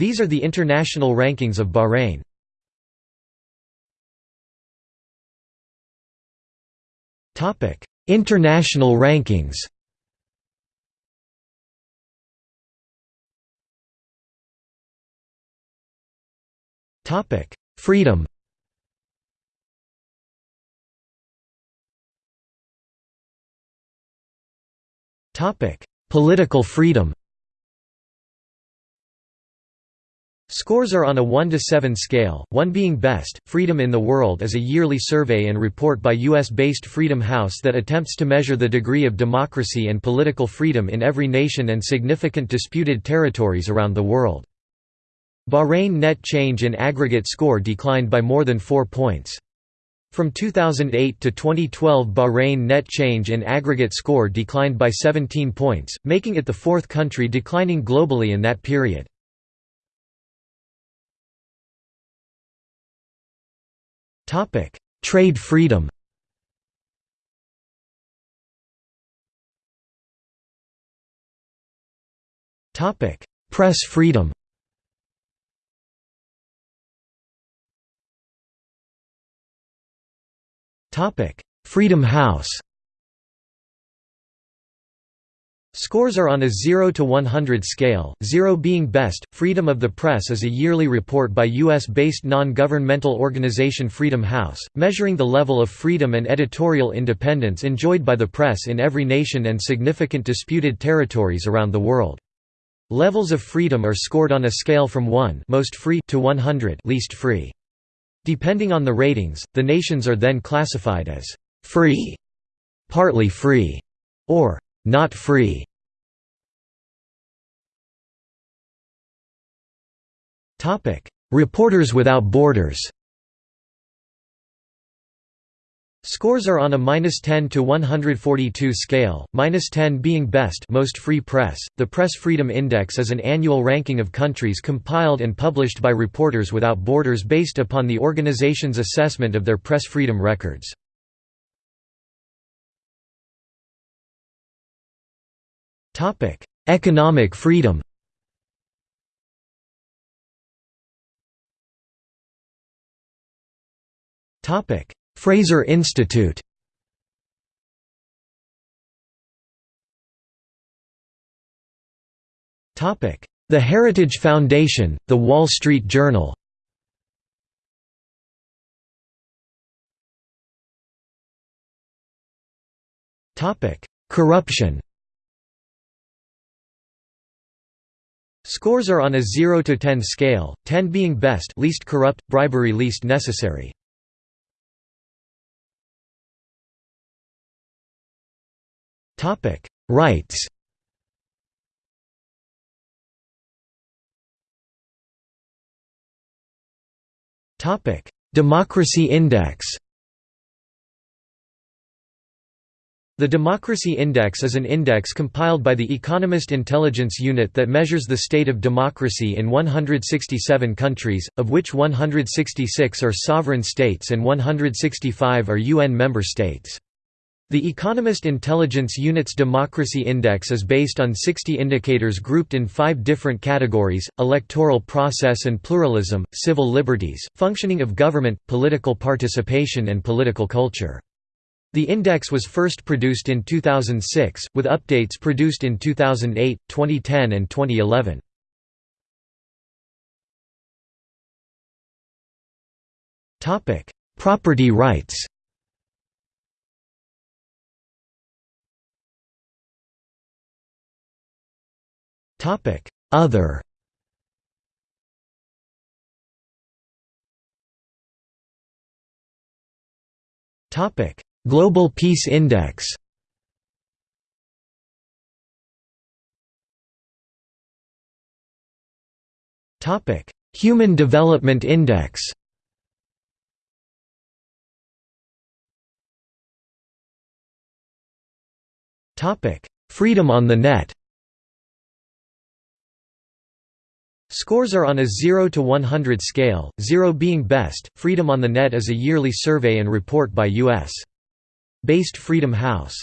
These are the international rankings of Bahrain. Topic. International rankings. Topic: Freedom. Topic: Political freedom Scores are on a 1 to 7 scale, 1 being best. Freedom in the World is a yearly survey and report by US-based Freedom House that attempts to measure the degree of democracy and political freedom in every nation and significant disputed territories around the world. Bahrain net change in aggregate score declined by more than 4 points. From 2008 to 2012 Bahrain net change in aggregate score declined by 17 points, making it the fourth country declining globally in that period. Trade freedom. Topic: Press freedom. Topic: Freedom House Scores are on a 0 to 100 scale, 0 being best. Freedom of the Press is a yearly report by US-based non-governmental organization Freedom House, measuring the level of freedom and editorial independence enjoyed by the press in every nation and significant disputed territories around the world. Levels of freedom are scored on a scale from 1 most free to 100 least free. Depending on the ratings, the nations are then classified as free, partly free, or not free. Topic: Reporters Without Borders. Scores are on a -10 to 142 scale, -10 being best most free press. The Press Freedom Index is an annual ranking of countries compiled and published by Reporters Without Borders based upon the organization's assessment of their press freedom records. Topic: Economic freedom. Topic: Fraser Institute. Topic: The Heritage Foundation, The Wall Street Journal. Topic: Corruption. Scores are on a 0 to 10 scale, 10 being best least corrupt, bribery least necessary. Topic: Rights. Topic: Democracy Index. The Democracy Index is an index compiled by the Economist Intelligence Unit that measures the state of democracy in 167 countries, of which 166 are sovereign states and 165 are UN member states. The Economist Intelligence Unit's Democracy Index is based on 60 indicators grouped in five different categories, electoral process and pluralism, civil liberties, functioning of government, political participation and political culture. The index was first produced in 2006, with updates produced in 2008, 2010 and 2011. Property rights Topic: Other. Topic: Global Peace Index. Topic: Human Development Index. Topic: Freedom on the Net. Scores are on a 0 to 100 scale, 0 being best. Freedom on the Net is a yearly survey and report by U.S. based Freedom House.